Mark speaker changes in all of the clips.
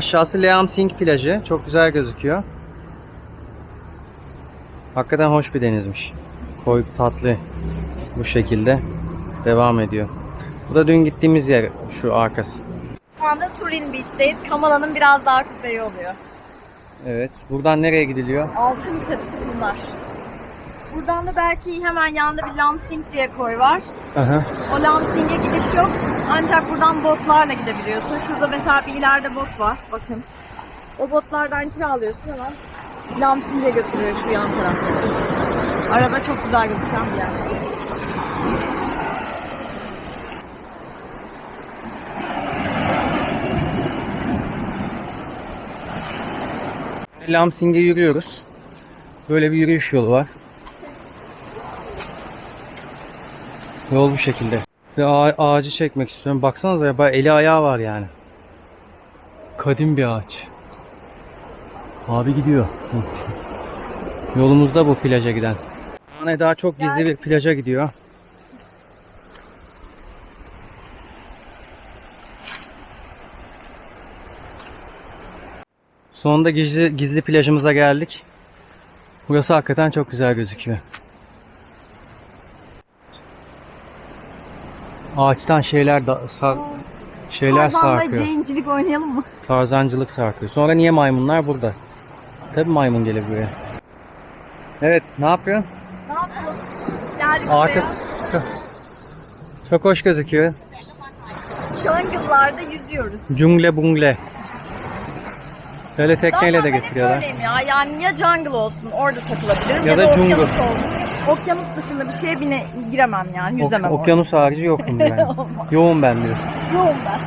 Speaker 1: Aşağısı Leam Sing plajı. Çok güzel gözüküyor. Hakikaten hoş bir denizmiş. Koy tatlı. Bu şekilde devam ediyor. Bu da dün gittiğimiz yer şu arkası.
Speaker 2: Şu anda Surin Beach'teyiz. Kamala'nın biraz daha kuzeyi oluyor.
Speaker 1: Evet. Buradan nereye gidiliyor?
Speaker 2: Altın sarısı bunlar. Buradan da belki hemen yanında bir Lamsing diye koy var.
Speaker 1: Aha.
Speaker 2: O Lamsing'e gidiş yok. Ancak buradan botlarla gidebiliyorsun. Şurada mesela bir ileride bot var. Bakın. O botlardan kiralıyorsun hemen. Lamsing'e götürüyor şu yan tarafta. Arada çok güzel gözüken bir yer.
Speaker 1: Lamsing'e yürüyoruz. Böyle bir yürüyüş yolu var. Yol bu şekilde. Size ağa- ağacı çekmek istiyorum. Baksanıza ya eli ayağı var yani. Kadim bir ağaç. Abi gidiyor. Yolumuzda bu plaja giden. Yani daha çok gizli bir plaja gidiyor. Sonunda gizli, gizli plajımıza geldik. Burası hakikaten çok güzel gözüküyor. Ağaçtan şeyler da sar, şeyler
Speaker 2: Tarzan'la
Speaker 1: sarkıyor.
Speaker 2: Jane'cilik oynayalım mı?
Speaker 1: Tarzancılık sarkıyor. Sonra niye maymunlar burada? Tabii maymun gelir buraya. Evet, ne yapıyorsun?
Speaker 2: Ne yapalım? Geldik
Speaker 1: Ağaç
Speaker 2: buraya.
Speaker 1: çok, çok hoş gözüküyor.
Speaker 2: Jungle'larda yüzüyoruz.
Speaker 1: Cungle bungle. Böyle tekneyle
Speaker 2: Zaten
Speaker 1: de
Speaker 2: ben hep
Speaker 1: getiriyorlar.
Speaker 2: böyleyim ya. Yani ya jungle olsun orada takılabilirim
Speaker 1: Ya
Speaker 2: ya,
Speaker 1: da
Speaker 2: da,
Speaker 1: jungle.
Speaker 2: okyanus olsun. Okyanus dışında bir şeye bine giremem yani.
Speaker 1: Ok-
Speaker 2: Yüzemem orada.
Speaker 1: okyanus harici yokum yani. Yoğun ben biraz.
Speaker 2: Yoğum ben.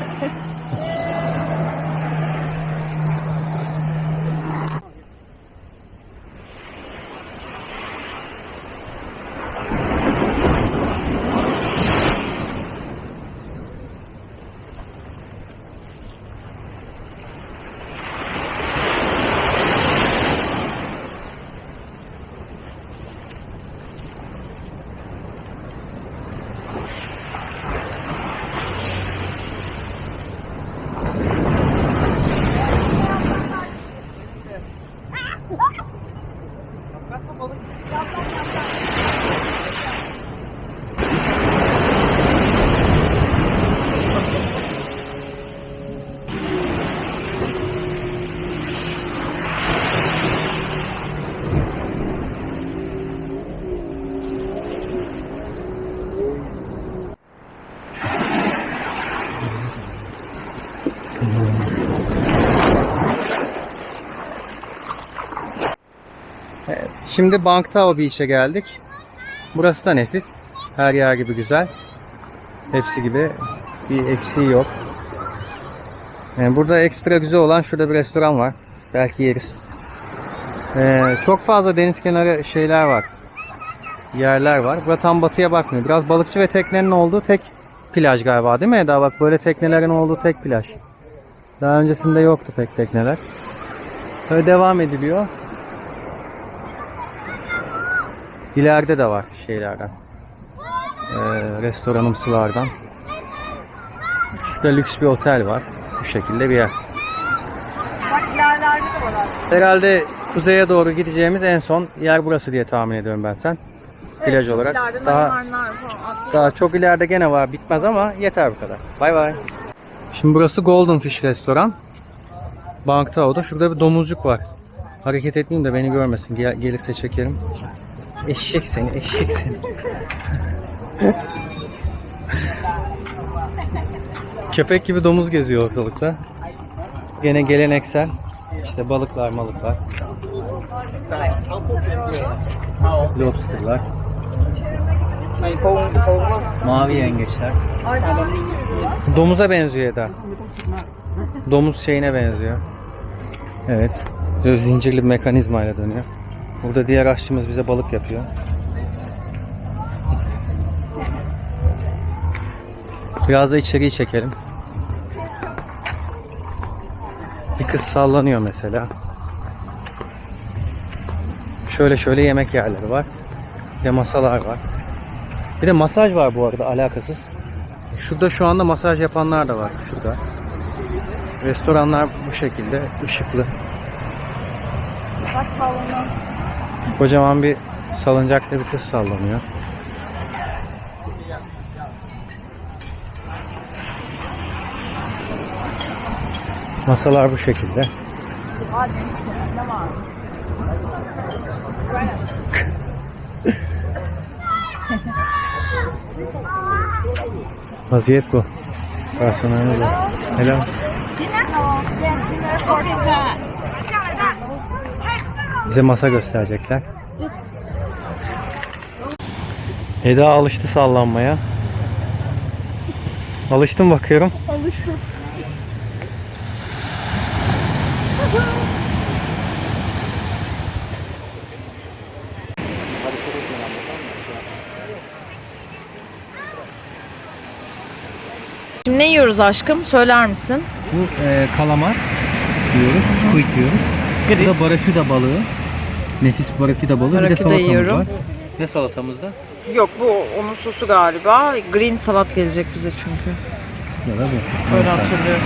Speaker 1: Evet, Şimdi Bangtao Beach'e geldik. Burası da nefis. Her yer gibi güzel. Hepsi gibi bir eksiği yok. Yani burada ekstra güzel olan şurada bir restoran var. Belki yeriz. Ee, çok fazla deniz kenarı şeyler var. Yerler var. Burada tam batıya bakmıyor. Biraz balıkçı ve teknenin olduğu tek plaj galiba değil mi Eda? Bak böyle teknelerin olduğu tek plaj. Daha öncesinde yoktu pek tekneler. Böyle devam ediliyor. İleride de var şeylerden. Ee, restoranımsılardan. Şurada lüks bir otel var. Bu şekilde bir yer.
Speaker 2: Bak ilerlerde de var artık.
Speaker 1: Herhalde kuzeye doğru gideceğimiz en son yer burası diye tahmin ediyorum ben sen. Plaj
Speaker 2: çok
Speaker 1: olarak.
Speaker 2: ileride
Speaker 1: Daha,
Speaker 2: falan
Speaker 1: daha çok ileride gene var. Bitmez ama yeter bu kadar. Bay bay. Şimdi burası Golden Fish Restoran. Bangtao'da. Şurada bir domuzcuk var. Hareket etmeyeyim de beni görmesin. Gel- gelirse çekerim. Eşek seni, eşek seni. Köpek gibi domuz geziyor ortalıkta. Gene geleneksel. İşte balıklar, malıklar. Lobsterlar. Mavi yengeçler. Domuza benziyor Eda. Domuz şeyine benziyor. Evet. Zincirli mekanizmayla dönüyor. Burada diğer aşçımız bize balık yapıyor. Biraz da içeriği çekelim. Bir kız sallanıyor mesela. Şöyle şöyle yemek yerleri var. Bir de masalar var. Bir de masaj var bu arada alakasız. Şurada şu anda masaj yapanlar da var. Şurada. Restoranlar bu şekilde ışıklı.
Speaker 2: Bak salona.
Speaker 1: Kocaman bir salıncakta bir kız sallanıyor. Masalar bu şekilde.
Speaker 2: Var?
Speaker 1: Vaziyet bu. Personelimiz bu. Helal. Bize masa gösterecekler. Eda alıştı sallanmaya. Alıştım bakıyorum.
Speaker 2: Alıştım. Şimdi ne yiyoruz aşkım? Söyler misin?
Speaker 1: Bu e, kalamar diyoruz, squid diyoruz. Bu da barakuda balığı. Nefis barakuda balığı. bir de salatamız
Speaker 2: yiyorum.
Speaker 1: var. Ne salatamızda?
Speaker 2: Yok bu onun sosu galiba. Green salat gelecek bize çünkü.
Speaker 1: Ya da bu.
Speaker 2: Öyle hatırlıyorum.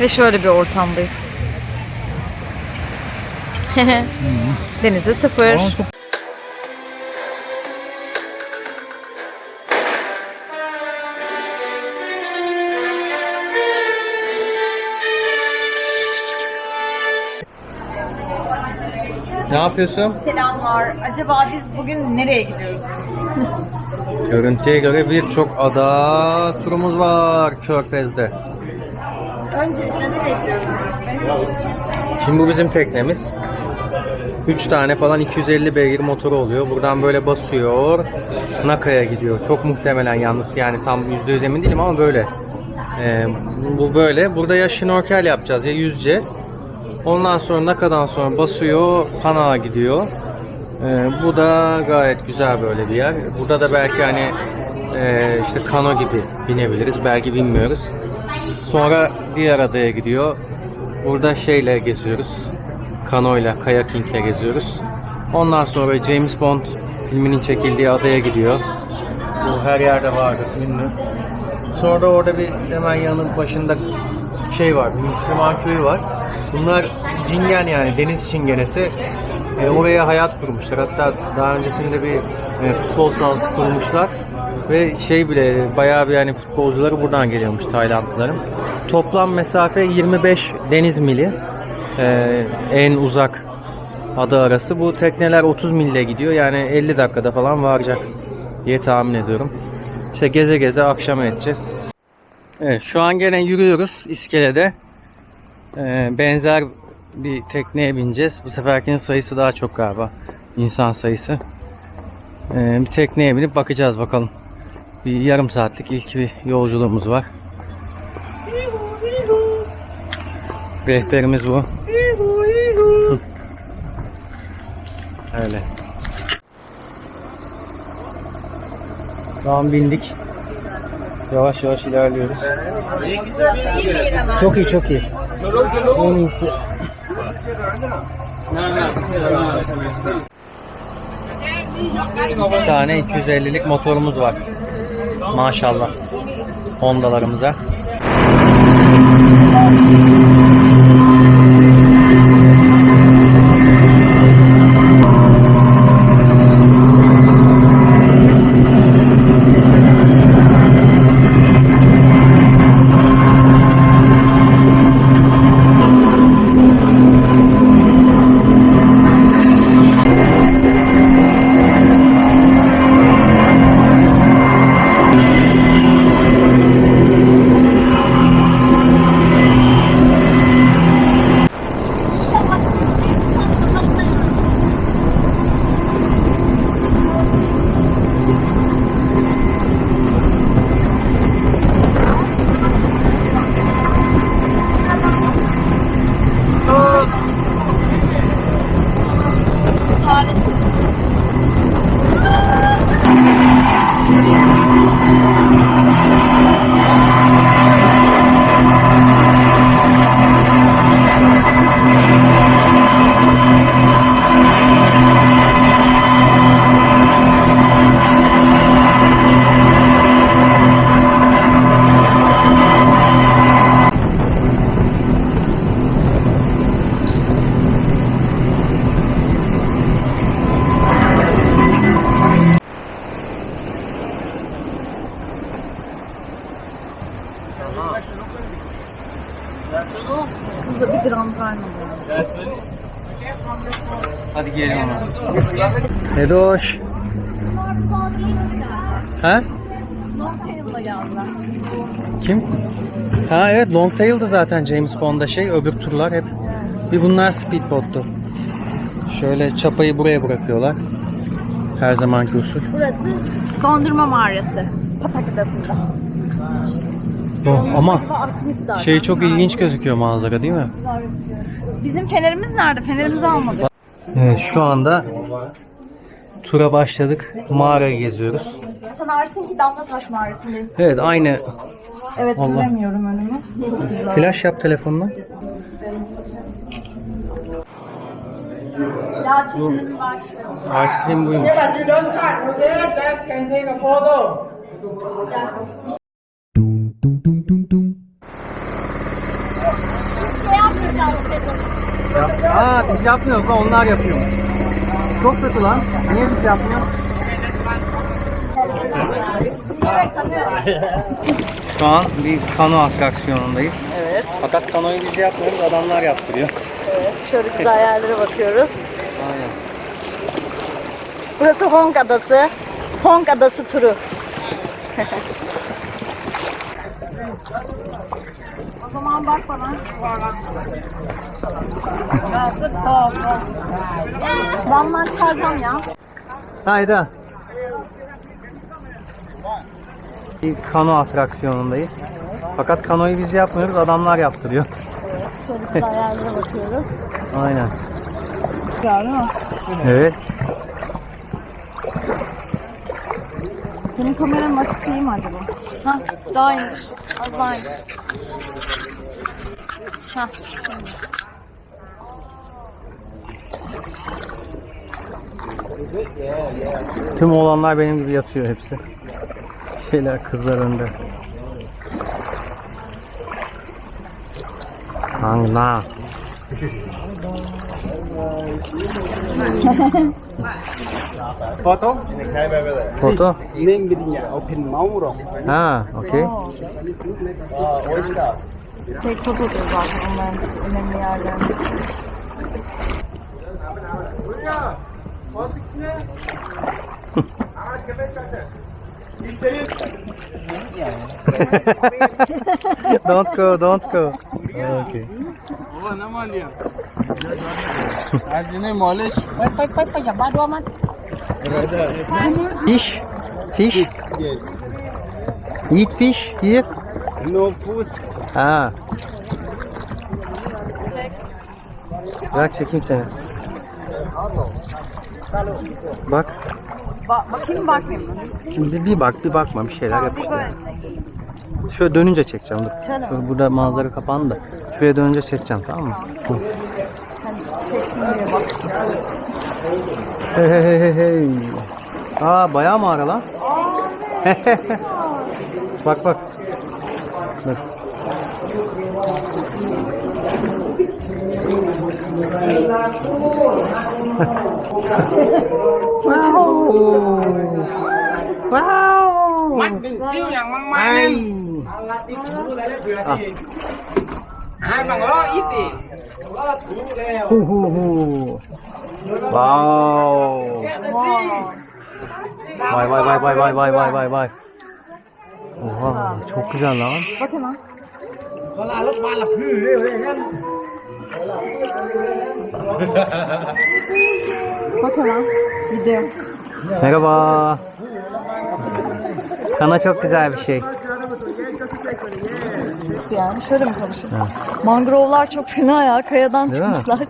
Speaker 2: Ve şöyle bir ortamdayız. Denize sıfır.
Speaker 1: Aa, çok Ne yapıyorsun?
Speaker 2: Selamlar. Acaba biz bugün nereye gidiyoruz?
Speaker 1: Görüntüye göre birçok ada turumuz var Körfez'de.
Speaker 2: Öncesinde nereye gidiyoruz?
Speaker 1: Şimdi bu bizim teknemiz. 3 tane falan 250 beygir motoru oluyor. Buradan böyle basıyor. Naka'ya gidiyor. Çok muhtemelen yalnız yani tam %100 emin değilim ama böyle. Ee, bu böyle. Burada ya şnorkel yapacağız ya yüzeceğiz. Ondan sonra Naka'dan sonra basıyor Panama gidiyor. Ee, bu da gayet güzel böyle bir yer. Burada da belki hani e, işte kano gibi binebiliriz. Belki bilmiyoruz. Sonra diğer adaya gidiyor. Burada şeyle geziyoruz. Kanoyla, kayakingle geziyoruz. Ondan sonra James Bond filminin çekildiği adaya gidiyor. Bu her yerde vardır ünlü. Sonra da orada bir hemen yanın başında şey var, bir Müslüman köyü var. Bunlar cingen yani deniz çingenesi. E, oraya hayat kurmuşlar. Hatta daha öncesinde bir e, futbol sahası kurmuşlar. Ve şey bile bayağı bir yani futbolcuları buradan geliyormuş Taylandlıların. Toplam mesafe 25 deniz mili. E, en uzak ada arası. Bu tekneler 30 mille gidiyor. Yani 50 dakikada falan varacak diye tahmin ediyorum. İşte geze geze akşam edeceğiz. Evet şu an gene yürüyoruz iskelede. Ee, benzer bir tekneye bineceğiz. Bu seferkinin sayısı daha çok galiba. İnsan sayısı. Ee, bir tekneye binip bakacağız bakalım. Bir yarım saatlik ilk bir yolculuğumuz var. Rehberimiz bu. Öyle. Şu bindik. Yavaş yavaş ilerliyoruz. Çok iyi çok iyi. En iyisi. Üç tane 250'lik motorumuz var. Maşallah. Honda'larımıza. Ha?
Speaker 2: Longtail'la geldiler.
Speaker 1: Kim? Ha evet Longtail'dı zaten James Bond'da şey. Öbür turlar hep. Bir bunlar speedboat'tu. Şöyle çapayı buraya bırakıyorlar. Her zamanki usul.
Speaker 2: Burası dondurma mağarası. Patak Adası'nda.
Speaker 1: Oh, ama şey çok ilginç gözüküyor manzara değil mi?
Speaker 2: Bizim fenerimiz nerede? Fenerimizi almadık.
Speaker 1: Evet şu anda tura başladık. Mağarayı geziyoruz.
Speaker 2: Sen Arsinki Damlataş Mağarası'ndayız.
Speaker 1: Evet aynı.
Speaker 2: Evet
Speaker 1: Allah.
Speaker 2: göremiyorum önümü.
Speaker 1: Flash yap telefonla.
Speaker 2: Ya çekilelim bak.
Speaker 1: Ice cream buymuş.
Speaker 3: But you don't touch, okay? Just can take a photo.
Speaker 2: Ne yapmayacağız dedim.
Speaker 1: Aa biz yapmıyoruz lan onlar yapıyor. Çok kötü lan. Niye biz yapmıyoruz? Şu an bir kano atraksiyonundayız.
Speaker 2: Evet,
Speaker 1: Fakat kanoyu biz yapmıyoruz adamlar yaptırıyor.
Speaker 2: evet. Şöyle güzel yerlere bakıyoruz.
Speaker 1: Aynen.
Speaker 2: Burası Hong Adası. Hong Adası turu. o zaman bak bana. Van'dan çıkaracağım ya.
Speaker 1: Hayda. Bir kano atraksiyonundayız. Fakat kanoyu biz yapmıyoruz adamlar yaptırıyor.
Speaker 2: Şöyle güzel yerlere bakıyoruz.
Speaker 1: Aynen.
Speaker 2: Güzel değil mi?
Speaker 1: Evet.
Speaker 2: Senin kameranın açık değil mi acaba? Hah, daha iyiymiş. Az daha iyi. Hah, şimdi.
Speaker 1: Tüm oğlanlar benim gibi yatıyor hepsi şeyler kızlar önde.
Speaker 3: Allah.
Speaker 1: Foto?
Speaker 3: Foto? Name bidinya open mau.
Speaker 1: Ha, okay.
Speaker 3: Uh, ah, oyster.
Speaker 2: Tek fotodur onlar önemli yerden. Buraya. Batık ne? Ağaç köpek zaten.
Speaker 1: don't go, don't go. Okay.
Speaker 4: Oh, na malia. As in a knowledge.
Speaker 3: Wait, wait, wait, wait.
Speaker 2: Bad.
Speaker 1: Fish? Fish?
Speaker 3: Yes.
Speaker 1: Eat fish here?
Speaker 3: No food.
Speaker 1: Ah. Bak çekeyim seni. Bak.
Speaker 2: Ba bakayım bakmayayım mı?
Speaker 1: Şimdi bir bak bir bakma bir şeyler yap işte. Şöyle dönünce çekeceğim dur.
Speaker 2: Şöyle mi?
Speaker 1: Dur, burada manzara kapandı. da. Şuraya dönünce çekeceğim tamam mı? Hı.
Speaker 2: Hani çektim diye bak.
Speaker 1: Hey hey hey hey hey. Aa bayağı mağara lan. bak bak. Dur. wow wow mắt
Speaker 3: mình siêu nhàng
Speaker 1: măng
Speaker 3: mai hai bằng đó ít đi
Speaker 1: hu hu hu wow vay vay vay vay vay vay vay vay vay Oha çok güzel lan.
Speaker 2: Bakın lan.
Speaker 3: Valla alıp bana püyü öyle gel. Leo đây nhá.
Speaker 2: Bak hemen. Video.
Speaker 1: Merhaba. Kana çok güzel bir şey.
Speaker 2: Yani? Şöyle mi konuşayım?
Speaker 1: Ha.
Speaker 2: Mangrovlar çok fena ya. Kayadan
Speaker 1: Değil
Speaker 2: çıkmışlar.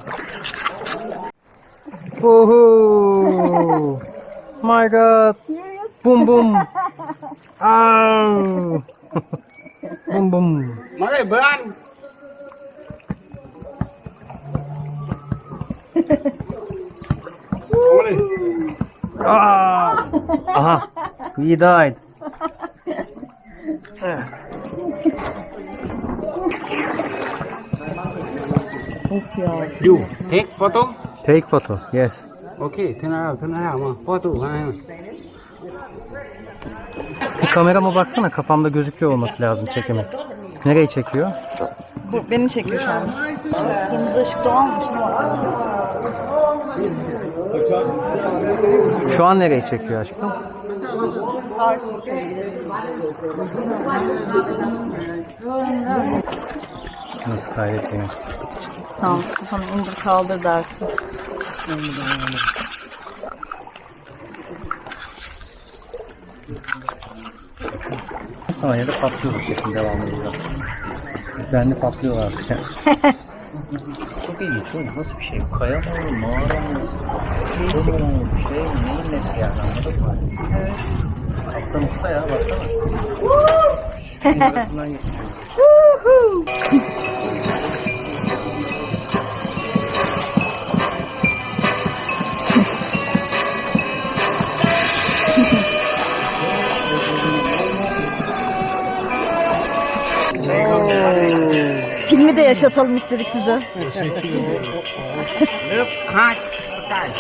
Speaker 1: Uhu. My God. Bum bum. Au. bum bum.
Speaker 3: Mà đây
Speaker 1: Ah. Aha. We died.
Speaker 2: of ya.
Speaker 3: You take photo.
Speaker 1: Take photo. Yes.
Speaker 3: Ok, thế nào, thế nào mà photo.
Speaker 1: Bir kamerama baksana kafamda gözüküyor olması lazım çekimi. Nereyi çekiyor?
Speaker 2: Bu beni çekiyor şu an. Kırmızı ışık doğalmış.
Speaker 1: Şu an nereye çekiyor aşkım? Nasıl kaydetmiyor?
Speaker 2: Tamam kafanı indir kaldır dersin.
Speaker 1: Sanyede patlıyor kesin devam ediyor. Ben de patlıyorlar. Çok ilginç oğlum. Nasıl bir şey? Kaya mı olur? Mağara mı? Su mu? Şey mi? Neyin nesi yani anladın mı? Evet. Kaptan usta
Speaker 2: yaşatalım istedik size.
Speaker 3: Ha, sekali.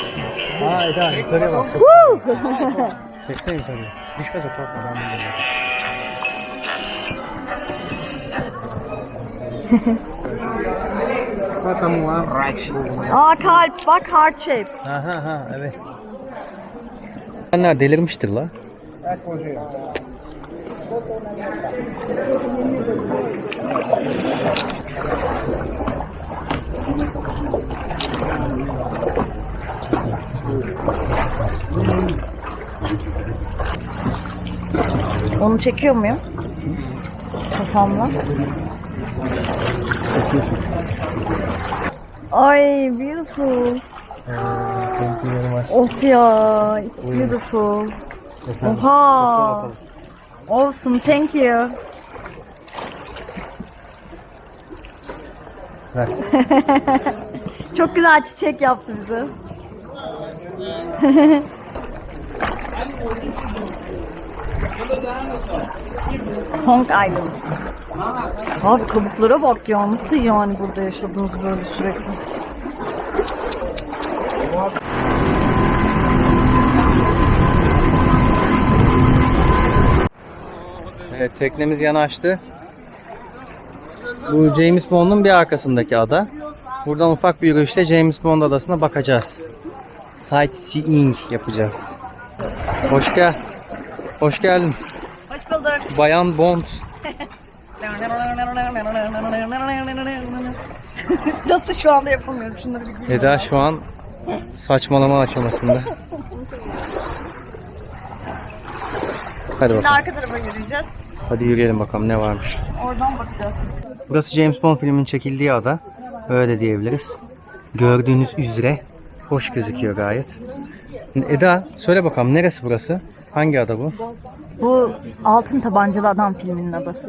Speaker 1: Aa Eda yukarıya bak. Çeksene yukarıya. Düşme de korkma ben biliyorum.
Speaker 3: Right.
Speaker 2: Aa kalp bak heart shape.
Speaker 1: Ha ha ha evet. Senler delirmiştir la.
Speaker 2: Onu çekiyor muyum? Kafamla. Ay beautiful.
Speaker 1: Thank you very much.
Speaker 2: Of ya, it's beautiful. Oha. Awesome, thank you. Çok güzel çiçek yaptı bize. Hong Island. Abi kabuklara bak ya nasıl yani burada yaşadınız böyle sürekli.
Speaker 1: Evet teknemiz yanaştı. Bu James Bond'un bir arkasındaki ada. Buradan ufak bir yürüyüşle James Bond adasına bakacağız. Sightseeing yapacağız. Hoş gel. Hoş geldin.
Speaker 2: Hoş bulduk.
Speaker 1: Bayan Bond.
Speaker 2: Nasıl şu anda yapamıyorum şunları bir.
Speaker 1: Eda şu an saçmalama aşamasında. Hadi
Speaker 2: Şimdi
Speaker 1: bakalım.
Speaker 2: arka tarafa yürüyeceğiz.
Speaker 1: Hadi yürüyelim bakalım ne varmış.
Speaker 2: Oradan bakacağız.
Speaker 1: Burası James Bond filminin çekildiği ada. Öyle diyebiliriz. Gördüğünüz üzere hoş gözüküyor gayet. Eda söyle bakalım neresi burası? Hangi ada bu?
Speaker 2: Bu Altın Tabancalı Adam filminin adası.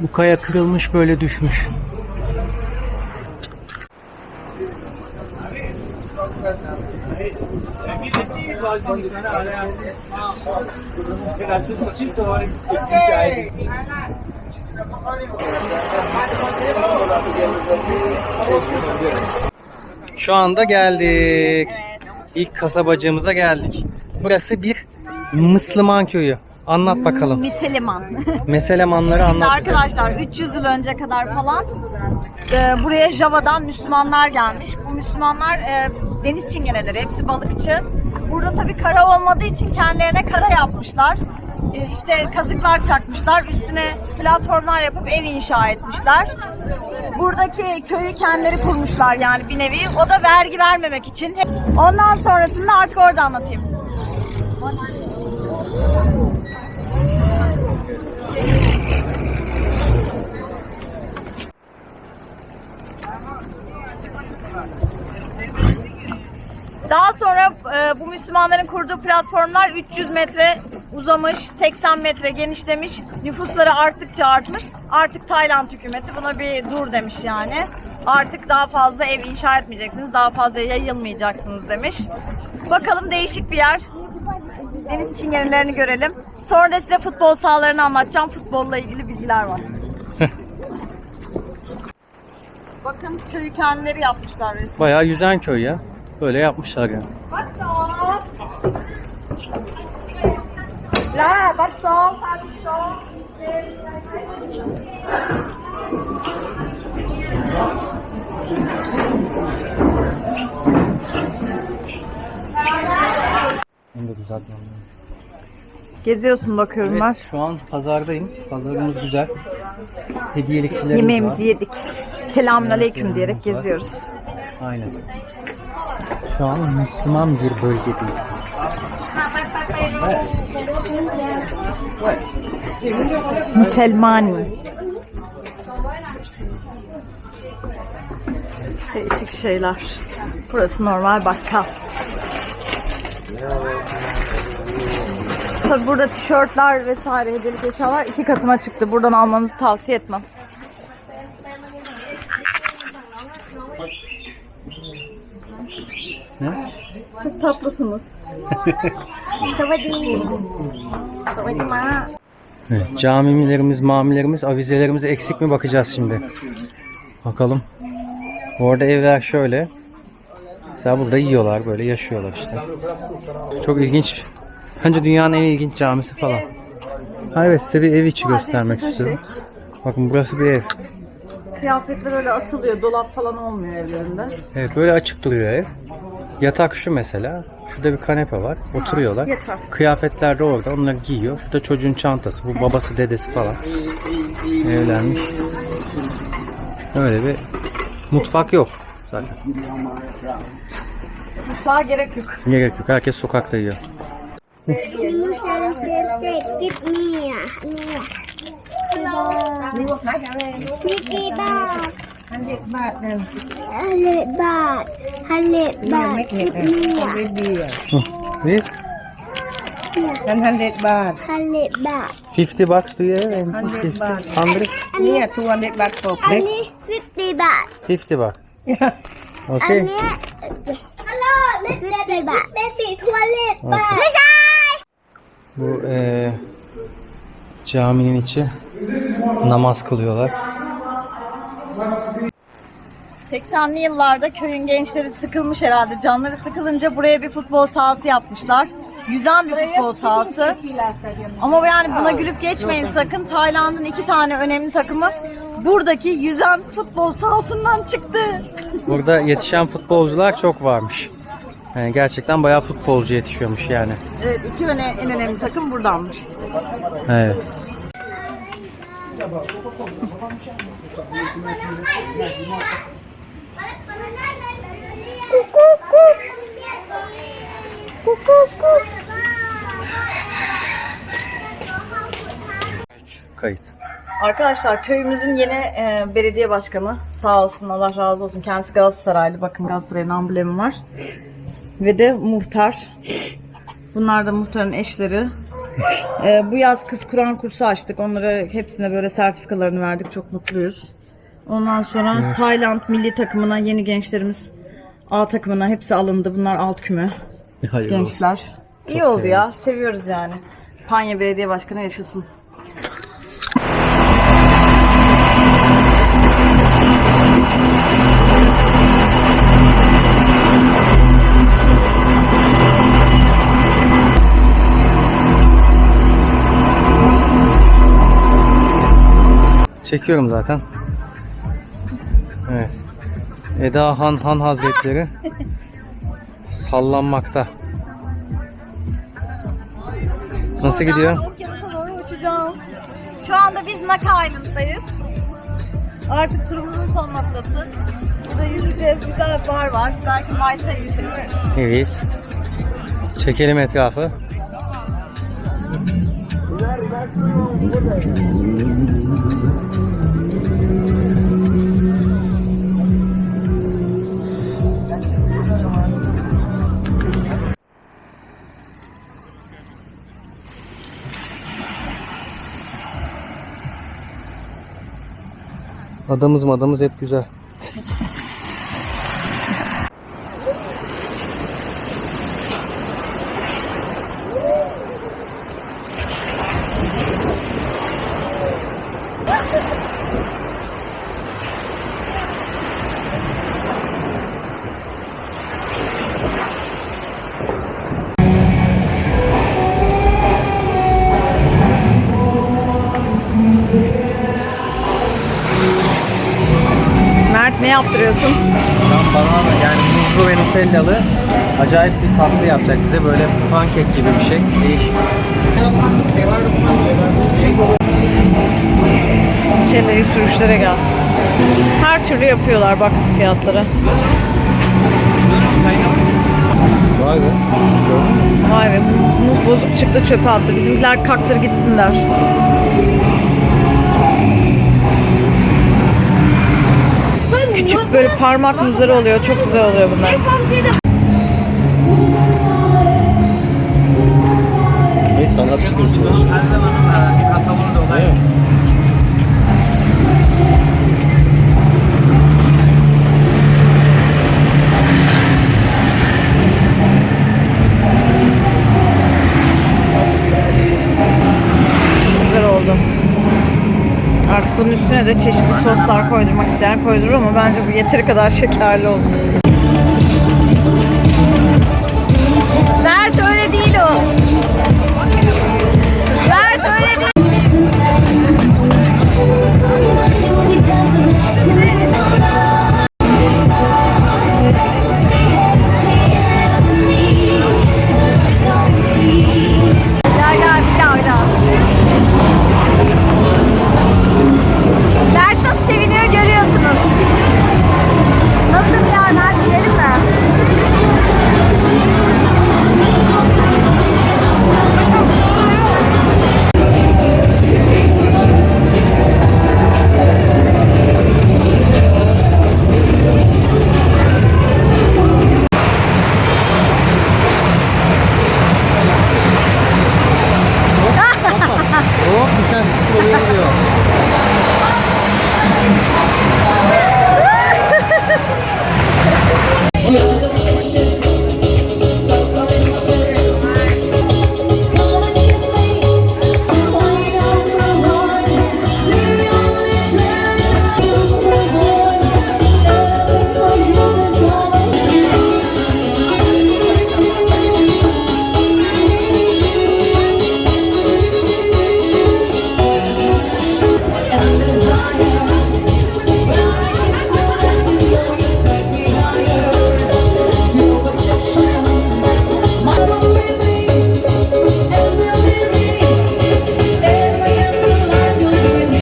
Speaker 1: Bu kaya kırılmış böyle düşmüş. Şu anda geldik. İlk kasabacığımıza geldik. Burası bir Müslüman köyü. Anlat bakalım.
Speaker 2: Miseliman.
Speaker 1: Meselemanları anlat.
Speaker 2: arkadaşlar 300 yıl önce kadar falan e, buraya Java'dan Müslümanlar gelmiş. Bu Müslümanlar e, deniz çingeneleri, hepsi balıkçı. Burada tabii kara olmadığı için kendilerine kara yapmışlar. E, işte kazıklar çakmışlar, üstüne platformlar yapıp ev inşa etmişler. Buradaki köyü kendileri kurmuşlar yani bir nevi. O da vergi vermemek için. Ondan sonrasında artık orada anlatayım. Daha sonra e, bu Müslümanların kurduğu platformlar 300 metre uzamış, 80 metre genişlemiş. Nüfusları arttıkça artmış. Artık Tayland hükümeti buna bir dur demiş yani. Artık daha fazla ev inşa etmeyeceksiniz, daha fazla yayılmayacaksınız demiş. Bakalım değişik bir yer. Deniz çingenelerini görelim. Sonra da size futbol sahalarını anlatacağım. Futbolla ilgili bilgiler var. Bakın köyü kendileri yapmışlar resmen.
Speaker 1: Bayağı yüzen köy ya. Böyle yapmışlar yani.
Speaker 2: Sổ bắt sổ
Speaker 1: Onu da düzeltmem lazım.
Speaker 2: Geziyorsun bakıyorum
Speaker 1: Evet, şu an pazardayım. Pazarımız güzel. Hediyelikçilerimiz
Speaker 2: Yemeğimizi
Speaker 1: var.
Speaker 2: yedik. Selamünaleyküm diyerek geziyoruz.
Speaker 1: Aynen. Şu an Müslüman bir bölgedeyiz.
Speaker 2: Müselmani. Değişik şeyler. Burası normal bakkal. Tabi burada tişörtler vesaire hediyelik eşyalar iki katına çıktı. Buradan almanızı tavsiye etmem.
Speaker 1: Ne?
Speaker 2: Çok tatlısınız. Savadi. Savadi ma.
Speaker 1: Evet, camilerimiz, mamilerimiz, avizelerimiz eksik mi bakacağız şimdi. Bakalım. Bu arada evler şöyle. Mesela burada yiyorlar böyle yaşıyorlar işte. Çok ilginç. Bence dünyanın en ilginç camisi falan. Ha evet size bir ev içi göstermek istiyorum. Bakın burası bir ev.
Speaker 2: Kıyafetler öyle asılıyor. Dolap falan olmuyor evlerinde.
Speaker 1: Evet böyle açık duruyor ev. Yatak şu mesela. Şurada bir kanepe var. Oturuyorlar.
Speaker 2: yatak.
Speaker 1: Kıyafetler de orada. Onları giyiyor. Şurada çocuğun çantası. Bu babası dedesi falan. Evlenmiş. Öyle bir mutfak yok zaten.
Speaker 2: Mutfağa gerek yok.
Speaker 1: Gerek yok. Herkes sokakta yiyor.
Speaker 5: Mickey Bag. Hundred baht then. Hundred baht. Hundred baht.
Speaker 3: Hundred beer.
Speaker 1: This
Speaker 3: And hundred baht.
Speaker 5: Hundred baht.
Speaker 1: 50 bucks do you have? And
Speaker 3: 100
Speaker 1: 50
Speaker 3: baht.
Speaker 1: 100?
Speaker 3: Yeah, two hundred baht for plate.
Speaker 5: Only fifty baht.
Speaker 1: 50 bucks.
Speaker 3: Yeah.
Speaker 5: อัน
Speaker 1: Okay.
Speaker 5: เนี้ยฮัลโหลเม็ดสิบบาทเม็ดสีทัวเล็ตบาท
Speaker 1: Okay.
Speaker 5: ไม่ใช่
Speaker 1: Bu eee, caminin içi namaz kılıyorlar.
Speaker 2: 80'li yıllarda köyün gençleri sıkılmış herhalde. Canları sıkılınca buraya bir futbol sahası yapmışlar. Yüzen bir futbol sahası. Ama yani buna gülüp geçmeyin sakın. Tayland'ın iki tane önemli takımı buradaki yüzen futbol sahasından çıktı.
Speaker 1: Burada yetişen futbolcular çok varmış. Yani gerçekten bayağı futbolcu yetişiyormuş yani.
Speaker 2: Evet iki öne, en önemli takım buradanmış.
Speaker 1: Evet. Kayıt.
Speaker 2: Arkadaşlar köyümüzün yeni e, belediye başkanı sağ olsun Allah razı olsun kendisi Galatasaraylı bakın Galatasaray'ın amblemi var. Ve de muhtar. Bunlar da muhtarın eşleri E, bu yaz kız Kur'an kursu açtık. Onlara hepsine böyle sertifikalarını verdik. Çok mutluyuz. Ondan sonra Tayland milli takımına yeni gençlerimiz A takımına hepsi alındı. Bunlar alt küme.
Speaker 1: Olsun.
Speaker 2: gençler. İyi
Speaker 1: Çok
Speaker 2: oldu ya. seviyoruz yani. Panya Belediye Başkanı yaşasın
Speaker 1: Çekiyorum zaten. Evet. Eda Han Han Hazretleri sallanmakta. Nasıl gidiyor?
Speaker 2: Okyanusa doğru uçacağım. Şu anda biz Naka Island'dayız. Artık turumuzun son noktası. Burada yüzeceğiz, güzel bir bar var. Belki Mayıs'a geçeriz.
Speaker 1: Evet. Çekelim etrafı. Adamız madamız hep güzel. Nutellalı acayip bir tatlı yapacak bize böyle pankek gibi bir şey. Değişik.
Speaker 2: Çeneyi sürüşlere gel. Her türlü yapıyorlar bak fiyatlara.
Speaker 1: Vay be.
Speaker 2: Vay be muz bozuk çıktı çöpe attı. Bizimkiler kaktır gitsinler. Küçük böyle parmak muzları oluyor. Çok güzel oluyor bunlar.
Speaker 1: Ne sanatçı gibi çalışıyor. Değil mi?
Speaker 2: Güzel oldu. Artık bunun üstüne de çeşitli soslar koydurmak isteyen koydurur ama bence bu yeteri kadar şekerli oldu.